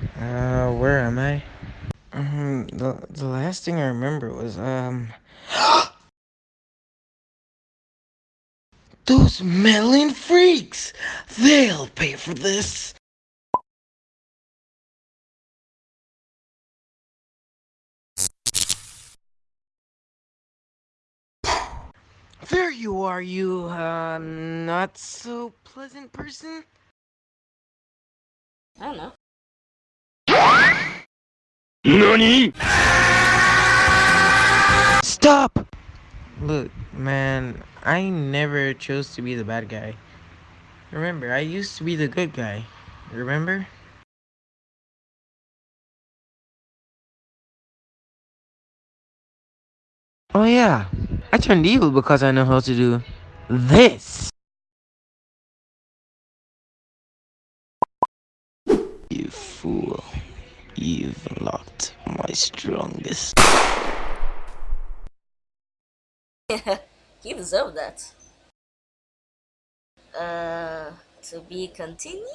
Uh, where am I? Um, the, the last thing I remember was, um... Those melon freaks! They'll pay for this! There you are, you, uh, not so pleasant person? I don't know. NANI?! Stop! Look, man, I never chose to be the bad guy. Remember, I used to be the good guy. Remember? Oh yeah, I turned evil because I know how to do this. You fool. You've locked my strongest. you deserve that. Uh, to be continued?